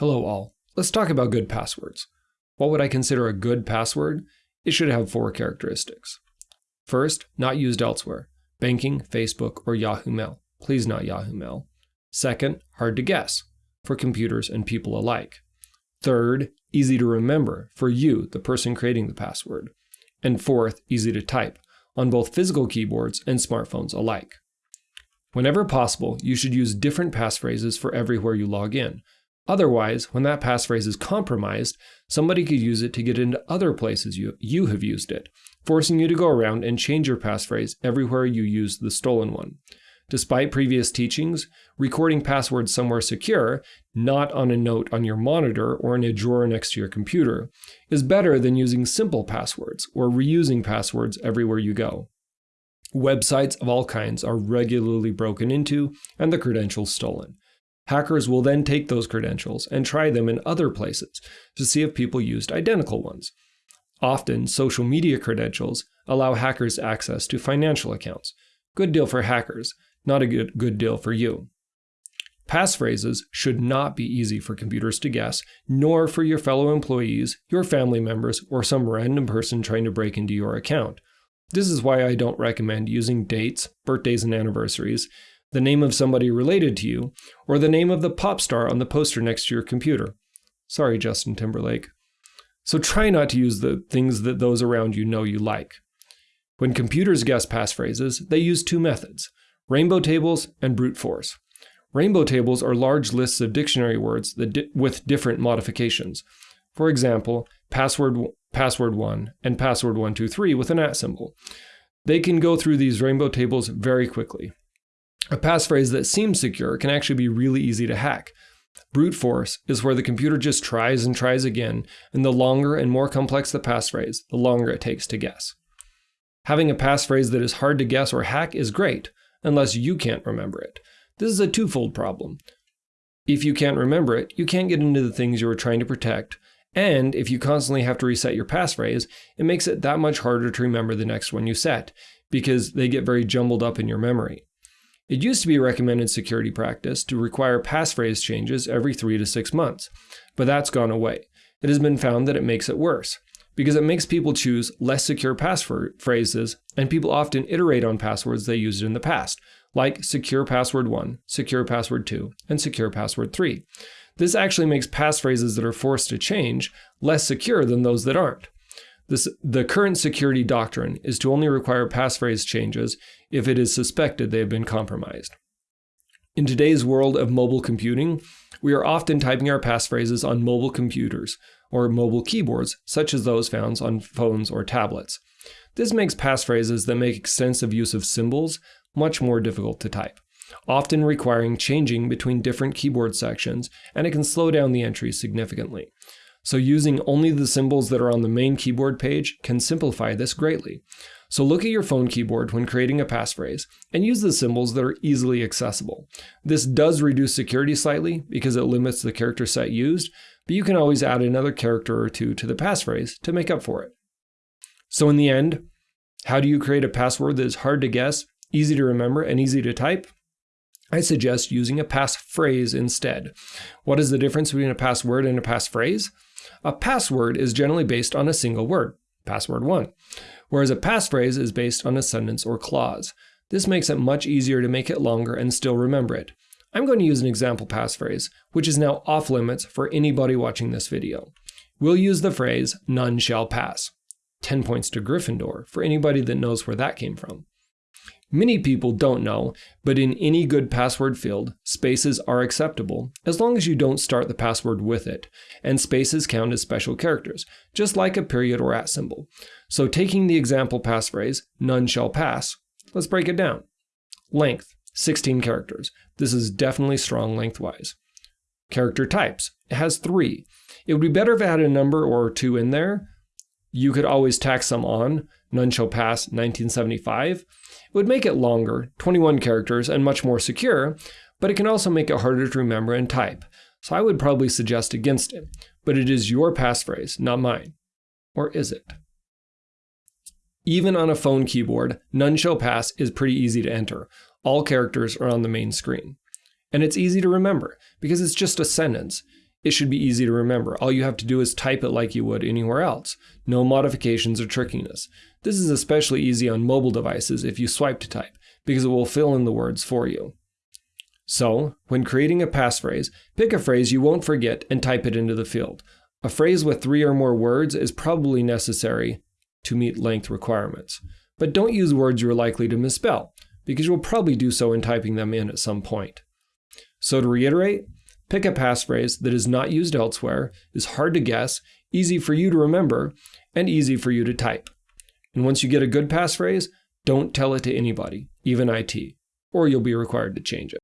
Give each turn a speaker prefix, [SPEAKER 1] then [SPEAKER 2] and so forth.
[SPEAKER 1] Hello all. Let's talk about good passwords. What would I consider a good password? It should have four characteristics. First, not used elsewhere. Banking, Facebook, or Yahoo Mail. Please not Yahoo Mail. Second, hard to guess for computers and people alike. Third, easy to remember for you, the person creating the password. And fourth, easy to type on both physical keyboards and smartphones alike. Whenever possible, you should use different passphrases for everywhere you log in, Otherwise, when that passphrase is compromised, somebody could use it to get into other places you, you have used it, forcing you to go around and change your passphrase everywhere you use the stolen one. Despite previous teachings, recording passwords somewhere secure, not on a note on your monitor or in a drawer next to your computer, is better than using simple passwords or reusing passwords everywhere you go. Websites of all kinds are regularly broken into and the credentials stolen. Hackers will then take those credentials and try them in other places to see if people used identical ones. Often, social media credentials allow hackers access to financial accounts. Good deal for hackers, not a good, good deal for you. Passphrases should not be easy for computers to guess, nor for your fellow employees, your family members, or some random person trying to break into your account. This is why I don't recommend using dates, birthdays, and anniversaries, the name of somebody related to you, or the name of the pop star on the poster next to your computer. Sorry, Justin Timberlake. So try not to use the things that those around you know you like. When computers guess passphrases, they use two methods rainbow tables and brute force. Rainbow tables are large lists of dictionary words di with different modifications. For example, password, password 1 and password 123 with an at symbol. They can go through these rainbow tables very quickly. A passphrase that seems secure can actually be really easy to hack. Brute force is where the computer just tries and tries again, and the longer and more complex the passphrase, the longer it takes to guess. Having a passphrase that is hard to guess or hack is great, unless you can't remember it. This is a twofold problem. If you can't remember it, you can't get into the things you are trying to protect, and if you constantly have to reset your passphrase, it makes it that much harder to remember the next one you set, because they get very jumbled up in your memory. It used to be recommended security practice to require passphrase changes every three to six months, but that's gone away. It has been found that it makes it worse because it makes people choose less secure passphrases, and people often iterate on passwords they used in the past, like secure password 1, secure password 2, and secure password 3. This actually makes passphrases that are forced to change less secure than those that aren't. This, the current security doctrine is to only require passphrase changes if it is suspected they have been compromised. In today's world of mobile computing, we are often typing our passphrases on mobile computers or mobile keyboards, such as those found on phones or tablets. This makes passphrases that make extensive use of symbols much more difficult to type, often requiring changing between different keyboard sections, and it can slow down the entry significantly. So using only the symbols that are on the main keyboard page can simplify this greatly. So look at your phone keyboard when creating a passphrase and use the symbols that are easily accessible. This does reduce security slightly because it limits the character set used, but you can always add another character or two to the passphrase to make up for it. So in the end, how do you create a password that is hard to guess, easy to remember, and easy to type? I suggest using a passphrase instead. What is the difference between a password and a passphrase? A password is generally based on a single word, password 1, whereas a passphrase is based on a sentence or clause. This makes it much easier to make it longer and still remember it. I'm going to use an example passphrase, which is now off limits for anybody watching this video. We'll use the phrase, none shall pass. 10 points to Gryffindor for anybody that knows where that came from. Many people don't know, but in any good password field, spaces are acceptable, as long as you don't start the password with it, and spaces count as special characters, just like a period or at symbol. So taking the example passphrase, none shall pass, let's break it down. Length, 16 characters. This is definitely strong lengthwise. Character types, it has three. It would be better if it had a number or two in there. You could always tack some on, none shall pass 1975, it would make it longer, 21 characters, and much more secure, but it can also make it harder to remember and type. So I would probably suggest against it, but it is your passphrase, not mine. Or is it? Even on a phone keyboard, none shall pass is pretty easy to enter. All characters are on the main screen. And it's easy to remember because it's just a sentence. It should be easy to remember. All you have to do is type it like you would anywhere else. No modifications or trickiness. This is especially easy on mobile devices if you swipe to type, because it will fill in the words for you. So, when creating a passphrase, pick a phrase you won't forget and type it into the field. A phrase with three or more words is probably necessary to meet length requirements. But don't use words you're likely to misspell, because you'll probably do so in typing them in at some point. So to reiterate, pick a passphrase that is not used elsewhere, is hard to guess, easy for you to remember, and easy for you to type. And once you get a good passphrase, don't tell it to anybody, even IT, or you'll be required to change it.